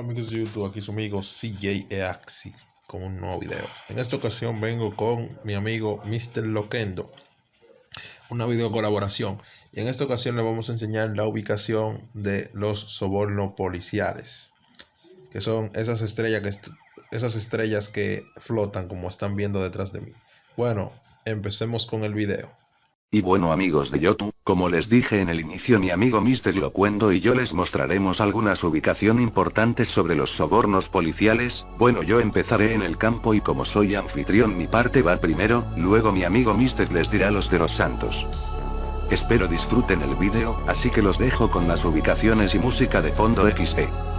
Hola amigos de YouTube, aquí su amigo CJ Eaxi con un nuevo video. En esta ocasión vengo con mi amigo Mr. Loquendo, una video colaboración. Y en esta ocasión le vamos a enseñar la ubicación de los sobornos policiales, que son esas estrellas que, esas estrellas que flotan como están viendo detrás de mí. Bueno, empecemos con el video. Y bueno amigos de YouTube, como les dije en el inicio mi amigo Mr. Locuendo y yo les mostraremos algunas ubicación importantes sobre los sobornos policiales, bueno yo empezaré en el campo y como soy anfitrión mi parte va primero, luego mi amigo Mr. les dirá los de los santos. Espero disfruten el vídeo, así que los dejo con las ubicaciones y música de fondo XD.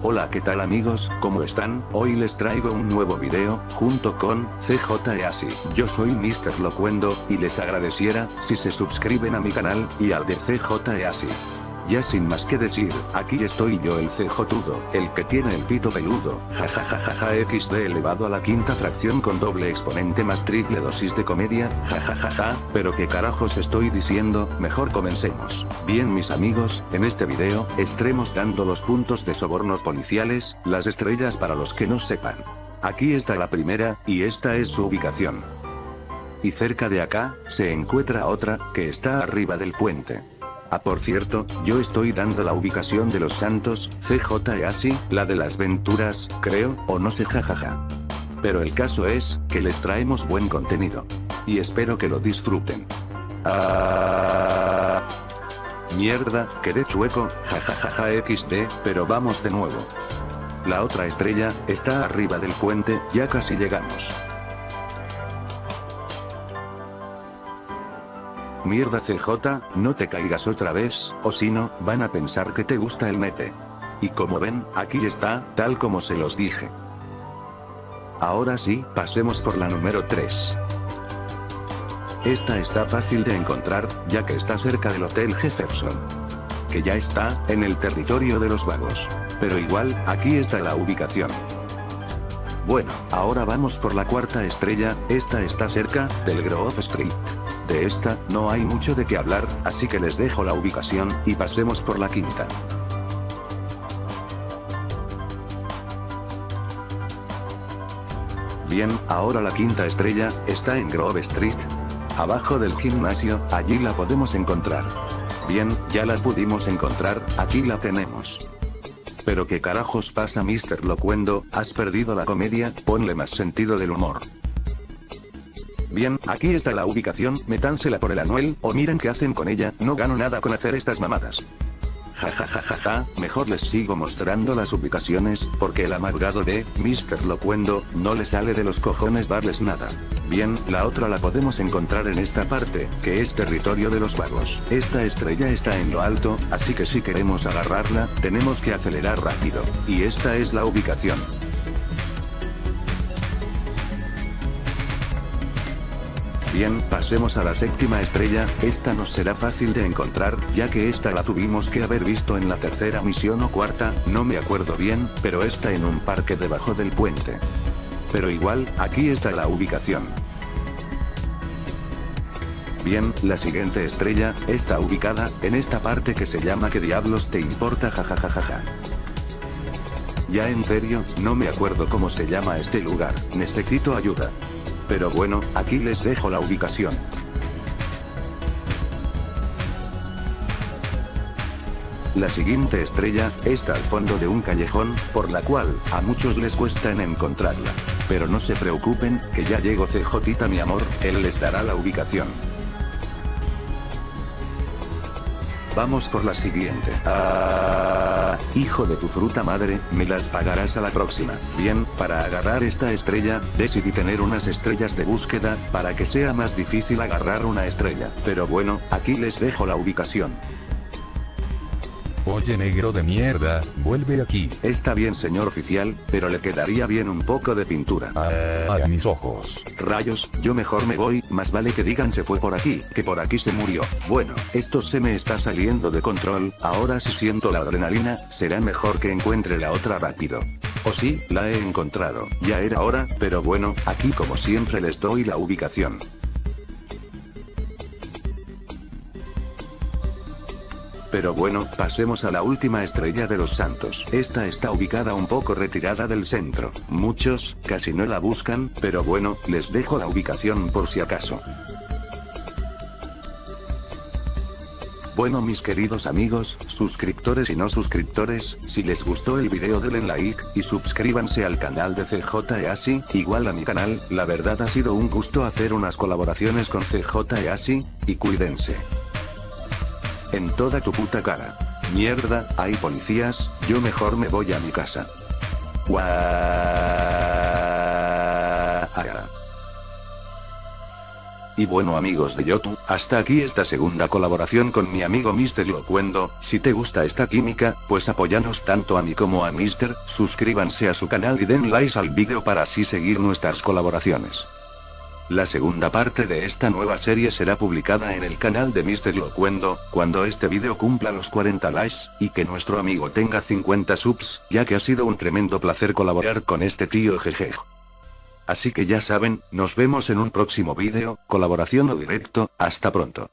Hola qué tal amigos, ¿cómo están? Hoy les traigo un nuevo video, junto con, CJ Easy. Yo soy Mr. Locuendo, y les agradeciera, si se suscriben a mi canal, y al de CJ Easy. Ya sin más que decir, aquí estoy yo el CJ-tudo, el que tiene el pito peludo, jajajajaja xd elevado a la quinta fracción con doble exponente más triple dosis de comedia, jajajaja, pero qué carajos estoy diciendo, mejor comencemos. Bien mis amigos, en este video, estaremos dando los puntos de sobornos policiales, las estrellas para los que no sepan. Aquí está la primera, y esta es su ubicación. Y cerca de acá, se encuentra otra, que está arriba del puente. Ah por cierto, yo estoy dando la ubicación de los santos, CJ así, la de las venturas, creo, o no sé jajaja. Pero el caso es, que les traemos buen contenido. Y espero que lo disfruten. Ah, mierda, quedé chueco, jajajaja xd, pero vamos de nuevo. La otra estrella, está arriba del puente, ya casi llegamos. Mierda CJ, no te caigas otra vez, o si no, van a pensar que te gusta el nepe. Y como ven, aquí está, tal como se los dije. Ahora sí, pasemos por la número 3. Esta está fácil de encontrar, ya que está cerca del Hotel Jefferson. Que ya está, en el territorio de los vagos. Pero igual, aquí está la ubicación. Bueno, ahora vamos por la cuarta estrella, esta está cerca, del Grove Street. De esta, no hay mucho de qué hablar, así que les dejo la ubicación, y pasemos por la quinta. Bien, ahora la quinta estrella, está en Grove Street. Abajo del gimnasio, allí la podemos encontrar. Bien, ya la pudimos encontrar, aquí la tenemos. Pero qué carajos pasa Mr. Locuendo, has perdido la comedia, ponle más sentido del humor. Bien, aquí está la ubicación, metánsela por el anuel, o miren qué hacen con ella, no gano nada con hacer estas mamadas. Jajajajaja, mejor les sigo mostrando las ubicaciones, porque el amargado de Mr. Locuendo no le sale de los cojones darles nada. Bien, la otra la podemos encontrar en esta parte, que es territorio de los vagos. Esta estrella está en lo alto, así que si queremos agarrarla, tenemos que acelerar rápido. Y esta es la ubicación. Bien, pasemos a la séptima estrella, esta nos será fácil de encontrar, ya que esta la tuvimos que haber visto en la tercera misión o cuarta, no me acuerdo bien, pero está en un parque debajo del puente. Pero igual, aquí está la ubicación. Bien, la siguiente estrella, está ubicada, en esta parte que se llama ¿Qué diablos te importa? jajajajaja. Ya en serio, no me acuerdo cómo se llama este lugar, necesito ayuda. Pero bueno, aquí les dejo la ubicación. La siguiente estrella, está al fondo de un callejón, por la cual, a muchos les cuesta en encontrarla. Pero no se preocupen, que ya llegó CJ mi amor, él les dará la ubicación. Vamos por la siguiente. Ah, hijo de tu fruta madre, me las pagarás a la próxima. Bien, para agarrar esta estrella, decidí tener unas estrellas de búsqueda, para que sea más difícil agarrar una estrella. Pero bueno, aquí les dejo la ubicación. Oye negro de mierda, vuelve aquí. Está bien señor oficial, pero le quedaría bien un poco de pintura. a mis ojos. Rayos, yo mejor me voy, más vale que digan se fue por aquí, que por aquí se murió. Bueno, esto se me está saliendo de control, ahora si siento la adrenalina, será mejor que encuentre la otra rápido. O sí, la he encontrado, ya era hora, pero bueno, aquí como siempre les doy la ubicación. Pero bueno, pasemos a la última estrella de los santos. Esta está ubicada un poco retirada del centro. Muchos, casi no la buscan, pero bueno, les dejo la ubicación por si acaso. Bueno mis queridos amigos, suscriptores y no suscriptores, si les gustó el video denle like, y suscríbanse al canal de CJ Easy, igual a mi canal, la verdad ha sido un gusto hacer unas colaboraciones con CJ Easy, y cuídense. En toda tu puta cara. Mierda, hay policías, yo mejor me voy a mi casa. Y bueno amigos de Yotu, hasta aquí esta segunda colaboración con mi amigo Mr. Locuendo, si te gusta esta química, pues apóyanos tanto a mí como a Mr., suscríbanse a su canal y den likes al vídeo para así seguir nuestras colaboraciones. La segunda parte de esta nueva serie será publicada en el canal de Mr. Locuendo, cuando este vídeo cumpla los 40 likes, y que nuestro amigo tenga 50 subs, ya que ha sido un tremendo placer colaborar con este tío jeje. Así que ya saben, nos vemos en un próximo vídeo, colaboración o directo, hasta pronto.